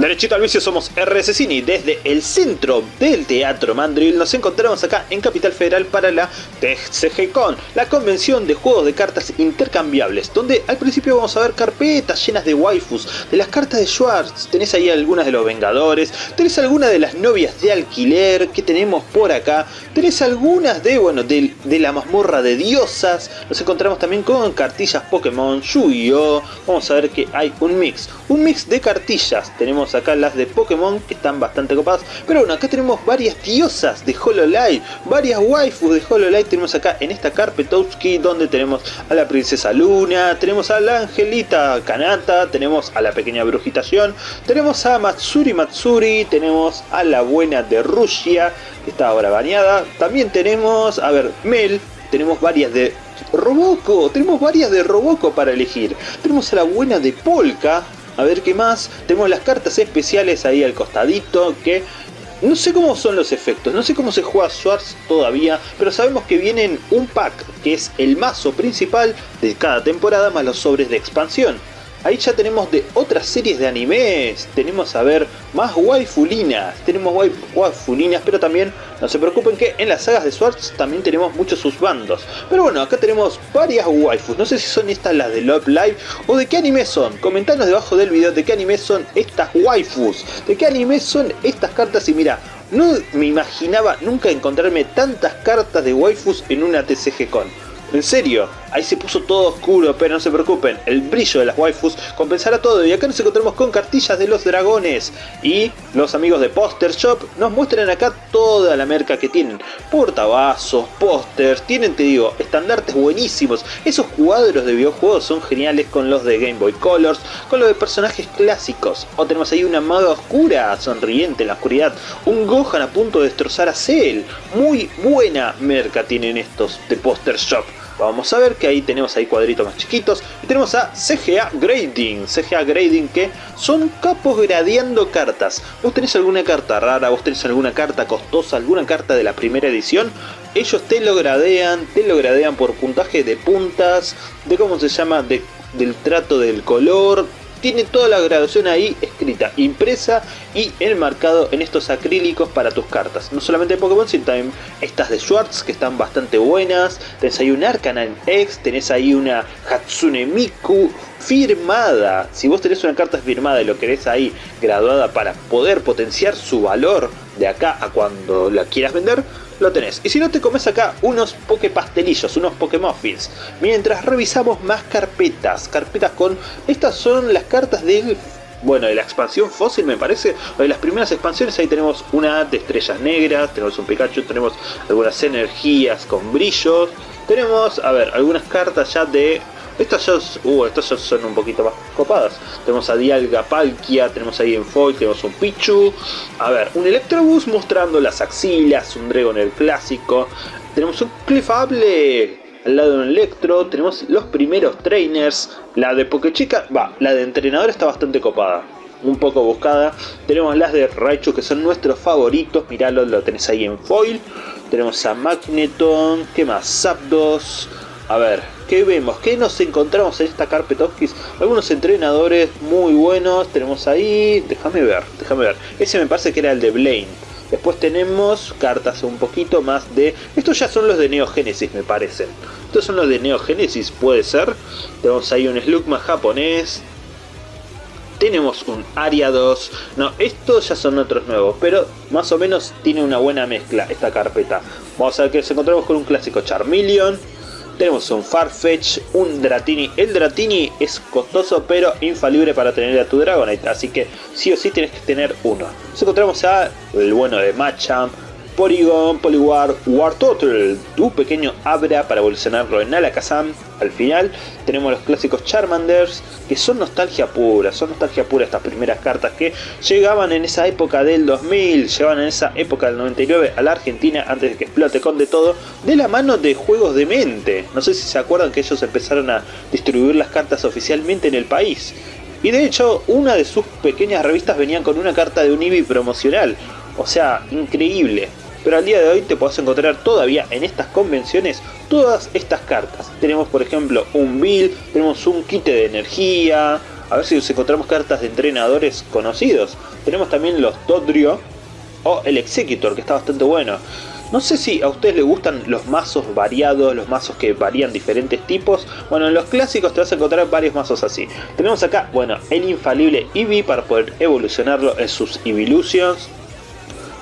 Derechito al vicio somos RS Cine desde el centro del Teatro Mandril nos encontramos acá en Capital Federal para la TCGCon, la convención de juegos de cartas intercambiables, donde al principio vamos a ver carpetas llenas de waifus, de las cartas de Schwartz, tenés ahí algunas de los Vengadores, tenés algunas de las novias de alquiler que tenemos por acá, tenés algunas de, bueno, de, de la mazmorra de diosas, nos encontramos también con cartillas Pokémon, Yu-Gi-Oh, vamos a ver que hay un mix, un mix de cartillas, tenemos acá las de Pokémon que están bastante copadas. Pero bueno, acá tenemos varias diosas de Hololive, varias waifus de Hololive. Tenemos acá en esta Carpetowski donde tenemos a la princesa Luna, tenemos a la angelita Kanata, tenemos a la pequeña brujitación, tenemos a Matsuri Matsuri, tenemos a la buena de Rusia, que está ahora bañada. También tenemos, a ver, Mel, tenemos varias de Roboco, tenemos varias de Roboco para elegir. Tenemos a la buena de Polka, a ver qué más. Tenemos las cartas especiales ahí al costadito que... No sé cómo son los efectos, no sé cómo se juega Swords todavía, pero sabemos que vienen un pack que es el mazo principal de cada temporada más los sobres de expansión. Ahí ya tenemos de otras series de animes, tenemos a ver más waifulinas, tenemos waifulinas, pero también no se preocupen que en las sagas de Swords también tenemos muchos sus bandos. Pero bueno, acá tenemos varias waifus, no sé si son estas las de Love Live o de qué anime son. Comentanos debajo del video de qué anime son estas waifus, de qué anime son estas cartas y mira, no me imaginaba nunca encontrarme tantas cartas de waifus en una TCG Con. En serio, ahí se puso todo oscuro, pero no se preocupen, el brillo de las waifus compensará todo y acá nos encontramos con cartillas de los dragones. Y los amigos de Poster Shop nos muestran acá toda la merca que tienen, portavasos, pósters, tienen te digo, estandartes buenísimos, esos cuadros de videojuegos son geniales con los de Game Boy Colors, con los de personajes clásicos, o tenemos ahí una maga oscura, sonriente en la oscuridad, un Gohan a punto de destrozar a Cell, muy buena merca tienen estos de Poster Shop. Vamos a ver que ahí tenemos ahí cuadritos más chiquitos. Y tenemos a CGA Grading. CGA Grading que son capos gradeando cartas. Vos tenés alguna carta rara, vos tenés alguna carta costosa, alguna carta de la primera edición. Ellos te lo gradean, te lo gradean por puntaje de puntas, de cómo se llama, de, del trato del color, tiene toda la graduación ahí escrita, impresa y enmarcado en estos acrílicos para tus cartas. No solamente de Pokémon, sino también estas de Schwartz que están bastante buenas. Tenés ahí un Arcanine X, tenés ahí una Hatsune Miku firmada. Si vos tenés una carta firmada y lo querés ahí graduada para poder potenciar su valor de acá a cuando la quieras vender, lo tenés. Y si no te comes acá unos poke pastelillos, unos Pokémuffins. Mientras revisamos más carpetas, carpetas con... Estas son las cartas del bueno, de la expansión fósil me parece, de las primeras expansiones, ahí tenemos una de estrellas negras, tenemos un Pikachu, tenemos algunas energías con brillos, tenemos, a ver, algunas cartas ya de estas ya, uh, estas son un poquito más copadas. Tenemos a Dialga Palkia, tenemos ahí en foil, tenemos un Pichu. A ver, un Electrobus mostrando las axilas, un Dragon el clásico. Tenemos un Clefable al lado de un Electro. Tenemos los primeros trainers. La de Pokechica, va, la de entrenador está bastante copada un poco buscada. Tenemos las de Raichu que son nuestros favoritos. Miralo, lo tenés ahí en foil. Tenemos a Magneton. ¿Qué más? Zapdos. A ver, ¿qué vemos? ¿Qué nos encontramos en esta Carpetovskis? Algunos entrenadores muy buenos. Tenemos ahí... Déjame ver, déjame ver. Ese me parece que era el de Blaine. Después tenemos cartas un poquito más de... Estos ya son los de Neo Genesis me parecen. Estos son los de Neo Genesis, puede ser. Tenemos ahí un Slugma japonés. Tenemos un Aria 2. No, estos ya son otros nuevos. Pero más o menos tiene una buena mezcla esta carpeta. Vamos a ver que nos encontramos con un clásico Charmeleon tenemos un Farfetch, un Dratini. El Dratini es costoso pero infalible para tener a tu Dragonite, así que sí o sí tienes que tener uno. Nos encontramos a el bueno de Machamp, Porygon, Poliwar, War Total, tu pequeño Abra para evolucionarlo en Alakazam. Al final tenemos los clásicos Charmanders, que son nostalgia pura, son nostalgia pura estas primeras cartas que llegaban en esa época del 2000, llegaban en esa época del 99 a la Argentina antes de que explote con de todo, de la mano de Juegos de Mente. No sé si se acuerdan que ellos empezaron a distribuir las cartas oficialmente en el país. Y de hecho, una de sus pequeñas revistas venían con una carta de un Eevee promocional. O sea, increíble pero al día de hoy te puedes encontrar todavía en estas convenciones todas estas cartas. Tenemos por ejemplo un Bill, tenemos un kit de energía, a ver si nos encontramos cartas de entrenadores conocidos. Tenemos también los Dodrio o el Executor, que está bastante bueno. No sé si a ustedes les gustan los mazos variados, los mazos que varían diferentes tipos. Bueno, en los clásicos te vas a encontrar varios mazos así. Tenemos acá, bueno, el infalible Eevee para poder evolucionarlo en sus Evolutions.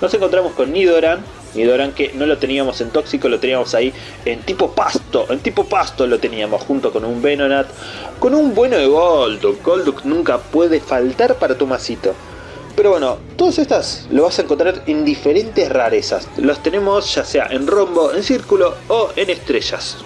Nos encontramos con Nidoran, Nidoran que no lo teníamos en tóxico, lo teníamos ahí en tipo pasto, en tipo pasto lo teníamos junto con un Venonat, con un bueno de Golduck, Golduck nunca puede faltar para tu masito. Pero bueno, todas estas lo vas a encontrar en diferentes rarezas. Los tenemos ya sea en rombo, en círculo o en estrellas.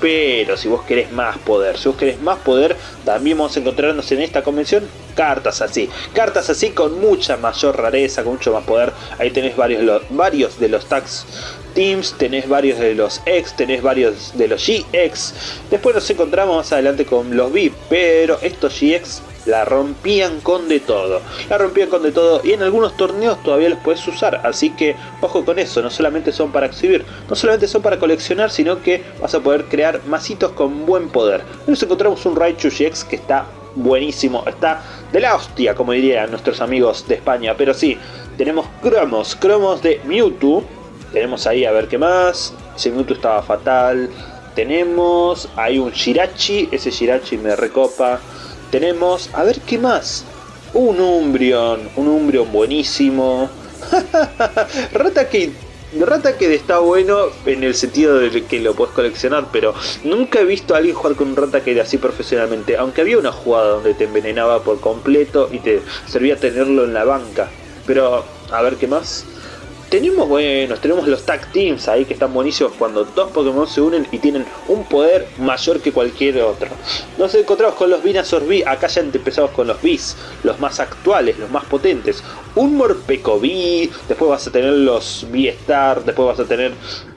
Pero si vos querés más poder, si vos querés más poder, también vamos a encontrarnos en esta convención cartas así. Cartas así con mucha mayor rareza, con mucho más poder. Ahí tenés varios, varios de los tags Teams, tenés varios de los X, tenés varios de los GX. Después nos encontramos más adelante con los V, pero estos GX la rompían con de todo. La rompían con de todo y en algunos torneos todavía los puedes usar. Así que ojo con eso, no solamente son para exhibir, no solamente son para coleccionar, sino que vas a poder crear masitos con buen poder. Nos encontramos un Raichu GX que está buenísimo, está de la hostia, como dirían nuestros amigos de España. Pero sí, tenemos cromos, cromos de Mewtwo. Tenemos ahí a ver qué más. Ese Mewtwo estaba fatal. Tenemos ahí un Shirachi, ese Shirachi me recopa. Tenemos, a ver qué más. Un Umbreon, un Umbreon buenísimo. Ratakid, Ratakid está bueno en el sentido de que lo puedes coleccionar, pero nunca he visto a alguien jugar con un Ratakid así profesionalmente. Aunque había una jugada donde te envenenaba por completo y te servía tenerlo en la banca. Pero, a ver qué más. Tenemos, bueno, tenemos los tag teams ahí que están buenísimos cuando dos Pokémon se unen y tienen un poder mayor que cualquier otro. Nos encontramos con los Venusaur V, acá ya empezamos con los Vs, los más actuales, los más potentes. Un Morpeko V, después vas a tener los V-Star, después vas a tener...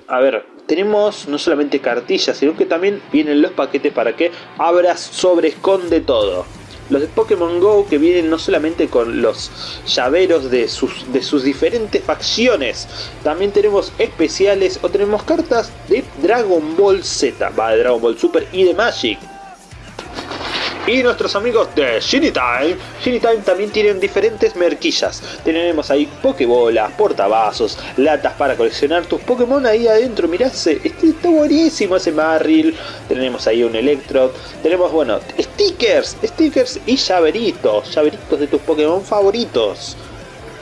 A ver, tenemos no solamente cartillas, sino que también vienen los paquetes para que abras sobre esconde todo los de Pokémon GO que vienen no solamente con los llaveros de sus, de sus diferentes facciones, también tenemos especiales o tenemos cartas de Dragon Ball Z, va de Dragon Ball Super y de Magic. Y nuestros amigos de Genie Time, Genie Time también tienen diferentes merquillas. Tenemos ahí Pokébolas, portavasos, latas para coleccionar tus Pokémon ahí adentro. Mirá, este, está buenísimo ese Marril. Tenemos ahí un Electro. Tenemos, bueno, stickers, stickers y llaveritos, llaveritos de tus Pokémon favoritos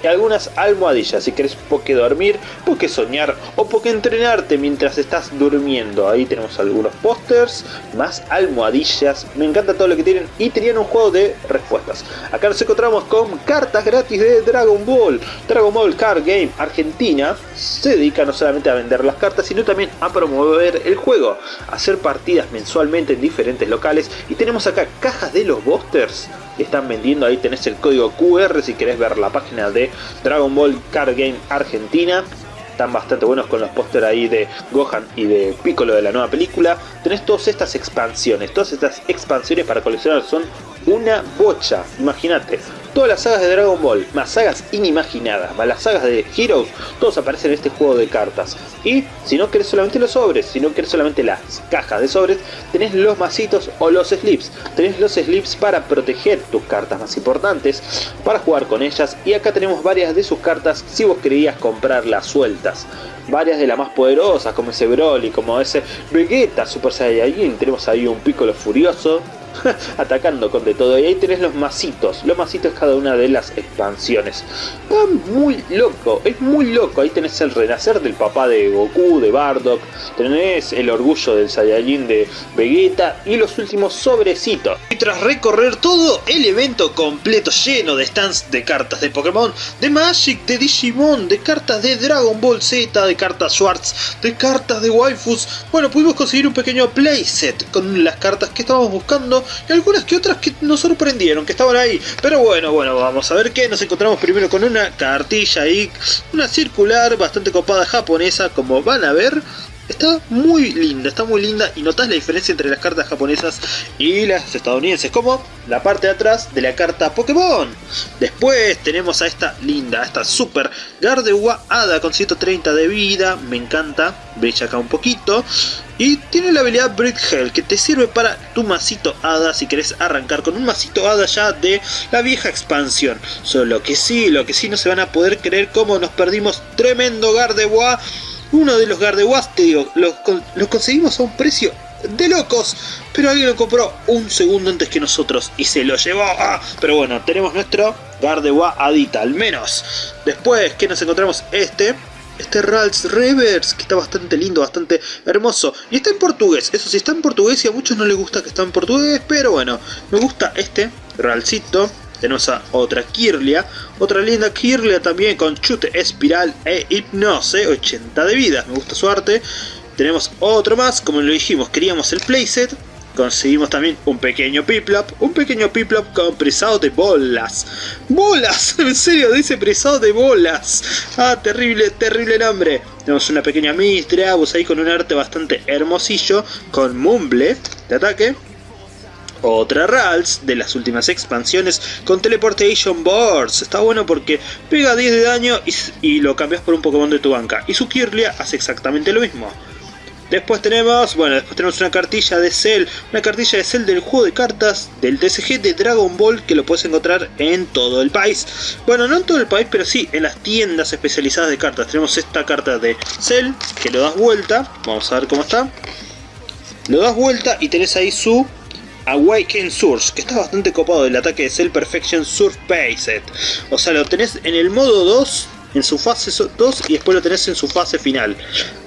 algunas almohadillas si querés porque dormir, porque soñar o porque entrenarte mientras estás durmiendo. Ahí tenemos algunos pósters, más almohadillas, me encanta todo lo que tienen y tenían un juego de respuestas. Acá nos encontramos con cartas gratis de Dragon Ball. Dragon Ball Card Game Argentina se dedica no solamente a vender las cartas, sino también a promover el juego, hacer partidas mensualmente en diferentes locales y tenemos acá cajas de los boosters están vendiendo, ahí tenés el código QR si querés ver la página de Dragon Ball Card Game Argentina están bastante buenos con los pósteres ahí de Gohan y de Piccolo de la nueva película. Tenés todas estas expansiones, todas estas expansiones para coleccionar son una bocha, imagínate. Todas las sagas de Dragon Ball, más sagas inimaginadas, más las sagas de Heroes, todos aparecen en este juego de cartas. Y si no querés solamente los sobres, si no querés solamente las cajas de sobres, tenés los masitos o los slips. Tenés los slips para proteger tus cartas más importantes, para jugar con ellas. Y acá tenemos varias de sus cartas si vos querías comprarlas sueltas varias de las más poderosas, como ese Broly, como ese Vegeta Super Saiyajin, tenemos ahí un Piccolo Furioso, atacando con de todo. Y ahí tenés los masitos, los masitos cada una de las expansiones. Está muy loco, es muy loco. Ahí tenés el renacer del papá de Goku, de Bardock, tenés el orgullo del Saiyajin de Vegeta y los últimos sobrecitos. Y tras recorrer todo el evento completo lleno de stands de cartas de Pokémon, de Magic, de Digimon, de cartas de Dragon Ball Z, de cartas Swords, de cartas de waifus, bueno, pudimos conseguir un pequeño playset con las cartas que estábamos buscando y algunas que otras que nos sorprendieron, que estaban ahí. Pero bueno, bueno, vamos a ver qué. Nos encontramos primero con una cartilla ahí, una circular bastante copada japonesa, como van a ver. Está muy linda, está muy linda y notas la diferencia entre las cartas japonesas y las estadounidenses, como la parte de atrás de la carta Pokémon. Después tenemos a esta linda, a esta super Gardewa Hada con 130 de vida, me encanta, brilla acá un poquito. Y tiene la habilidad Brick Hell que te sirve para tu masito Hada si querés arrancar con un masito Hada ya de la vieja expansión. Solo que sí, lo que sí no se van a poder creer como nos perdimos tremendo Gardewa. Uno de los Gardewas, te digo, lo, conseguimos a un precio de locos, pero alguien lo compró un segundo antes que nosotros y se lo llevó. Ah, pero bueno, tenemos nuestro Gardewa Adita, al menos. Después que nos encontramos este, este Rals Reverse, que está bastante lindo, bastante hermoso. Y está en portugués, eso sí, está en portugués y a muchos no les gusta que está en portugués, pero bueno, me gusta este Ralsito. Tenemos a otra Kirlia, otra linda Kirlia también con chute espiral e hipnose, 80 de vida, me gusta su arte. Tenemos otro más, como lo dijimos, queríamos el playset, conseguimos también un pequeño Piplop, un pequeño Piplop con presado de bolas. ¡Bolas! En serio, dice presado de bolas. Ah, terrible, terrible nombre. Tenemos una pequeña Mistreabus ahí con un arte bastante hermosillo, con Mumble de ataque. Otra Rals de las últimas expansiones con Teleportation Boards. Está bueno porque pega 10 de daño y, lo cambias por un Pokémon de tu banca. Y su Kirlia hace exactamente lo mismo. Después tenemos, bueno, después tenemos una cartilla de Cell, una cartilla de Cell del juego de cartas del TCG de Dragon Ball que lo puedes encontrar en todo el país. Bueno, no en todo el país, pero sí en las tiendas especializadas de cartas. Tenemos esta carta de Cell que lo das vuelta, vamos a ver cómo está. Lo das vuelta y tenés ahí su Awaken Surge, que está bastante copado del ataque de Cell Perfection Surf Base. O sea, lo tenés en el modo 2 en su fase 2 y después lo tenés en su fase final.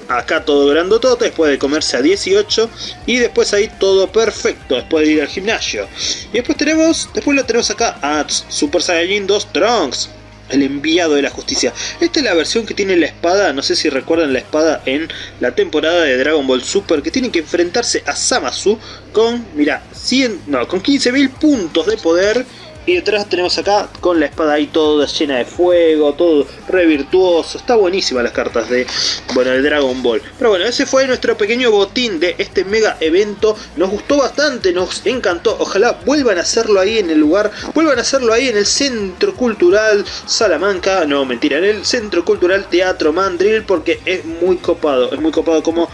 Acá todo grandotote, después de comerse a 18 y después ahí todo perfecto, después de ir al gimnasio. Y después tenemos, después lo tenemos acá a Super Saiyajin 2 Trunks, el enviado de la justicia. Esta es la versión que tiene la espada, no sé si recuerdan la espada en la temporada de Dragon Ball Super, que tiene que enfrentarse a Samasu con, mira, 100, no, con 15.000 puntos de poder y detrás tenemos acá con la espada ahí toda llena de fuego, todo re virtuoso. Está buenísima las cartas de, bueno, de Dragon Ball. Pero bueno, ese fue nuestro pequeño botín de este mega evento. Nos gustó bastante, nos encantó. Ojalá vuelvan a hacerlo ahí en el lugar, vuelvan a hacerlo ahí en el Centro Cultural Salamanca. No, mentira, en el Centro Cultural Teatro Mandril porque es muy copado. Es muy copado como,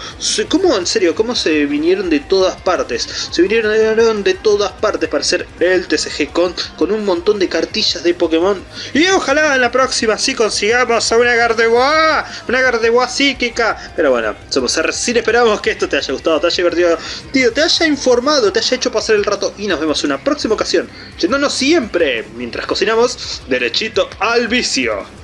como en serio, cómo se vinieron de todas partes. Se vinieron de todas partes para hacer el TCG con un montón de cartillas de Pokémon. Y ojalá en la próxima sí consigamos a una Gardevoir, una Gardevoir psíquica. Pero bueno, somos sin esperamos que esto te haya gustado, te haya divertido, tío, te haya informado, te haya hecho pasar el rato. Y nos vemos en una próxima ocasión, yéndonos siempre, mientras cocinamos, derechito al vicio.